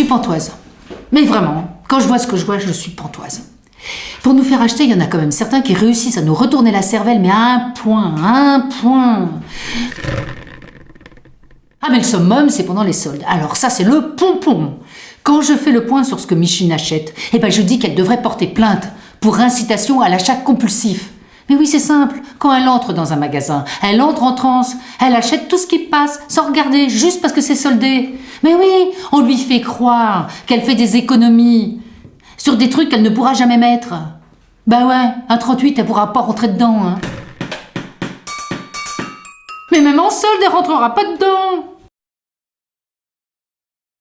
suis pantoise. Mais vraiment, quand je vois ce que je vois, je suis pantoise. Pour nous faire acheter, il y en a quand même certains qui réussissent à nous retourner la cervelle, mais à un point, à un point. Ah mais le summum, c'est pendant les soldes. Alors ça, c'est le pompon. Quand je fais le point sur ce que Micheline achète, eh ben je dis qu'elle devrait porter plainte pour incitation à l'achat compulsif. Mais oui, c'est simple. Quand elle entre dans un magasin, elle entre en transe. Elle achète tout ce qui passe, sans regarder, juste parce que c'est soldé. Mais oui, on lui fait croire qu'elle fait des économies sur des trucs qu'elle ne pourra jamais mettre. Bah ouais, un 38, elle pourra pas rentrer dedans. Hein. Mais même en solde, elle rentrera pas dedans.